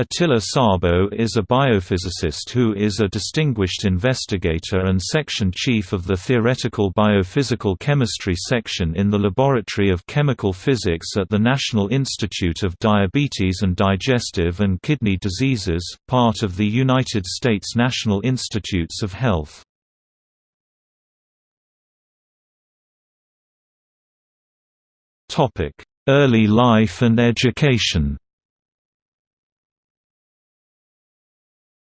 Attila Szabo is a biophysicist who is a distinguished investigator and section chief of the Theoretical Biophysical Chemistry section in the Laboratory of Chemical Physics at the National Institute of Diabetes and Digestive and Kidney Diseases, part of the United States National Institutes of Health. Early life and education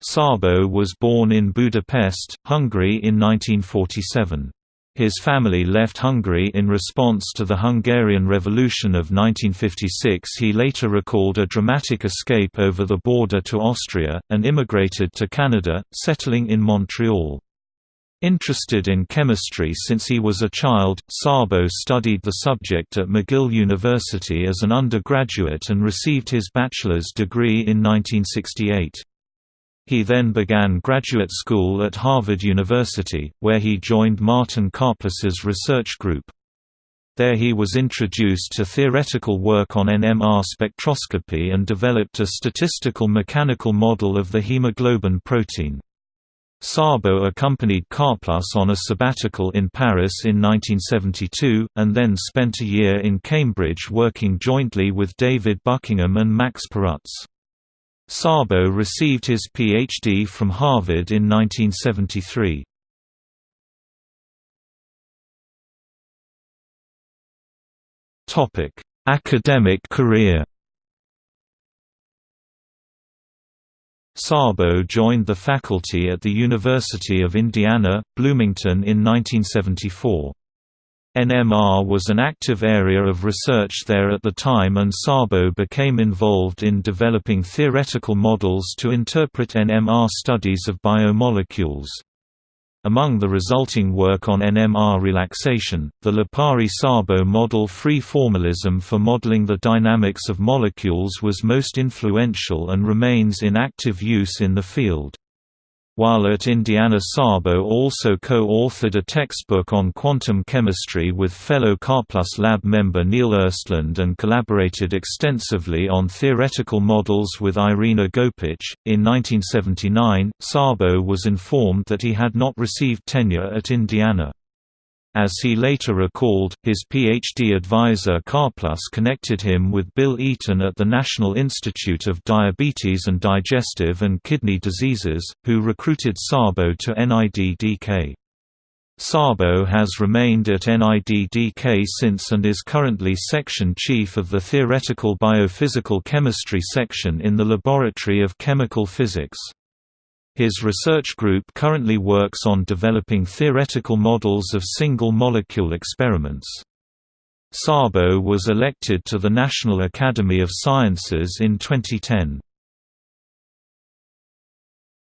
Szabo was born in Budapest, Hungary in 1947. His family left Hungary in response to the Hungarian Revolution of 1956 he later recalled a dramatic escape over the border to Austria, and immigrated to Canada, settling in Montreal. Interested in chemistry since he was a child, Szabo studied the subject at McGill University as an undergraduate and received his bachelor's degree in 1968. He then began graduate school at Harvard University, where he joined Martin Karplus's research group. There he was introduced to theoretical work on NMR spectroscopy and developed a statistical mechanical model of the hemoglobin protein. Szabo accompanied Karplus on a sabbatical in Paris in 1972, and then spent a year in Cambridge working jointly with David Buckingham and Max Perutz. Szabo received his Ph.D. from Harvard in 1973. Academic career Szabo joined the faculty at the University of Indiana, Bloomington in 1974. NMR was an active area of research there at the time and Szabo became involved in developing theoretical models to interpret NMR studies of biomolecules. Among the resulting work on NMR relaxation, the Lipari-Szabo model free formalism for modeling the dynamics of molecules was most influential and remains in active use in the field. While at Indiana Szabo also co-authored a textbook on quantum chemistry with fellow Karplus Lab member Neil Ostlund and collaborated extensively on theoretical models with Irina Gopich. In 1979, Szabo was informed that he had not received tenure at Indiana. As he later recalled, his PhD advisor Karplus connected him with Bill Eaton at the National Institute of Diabetes and Digestive and Kidney Diseases, who recruited Szabo to NIDDK. Szabo has remained at NIDDK since and is currently section chief of the Theoretical Biophysical Chemistry section in the Laboratory of Chemical Physics. His research group currently works on developing theoretical models of single-molecule experiments. Szabo was elected to the National Academy of Sciences in 2010.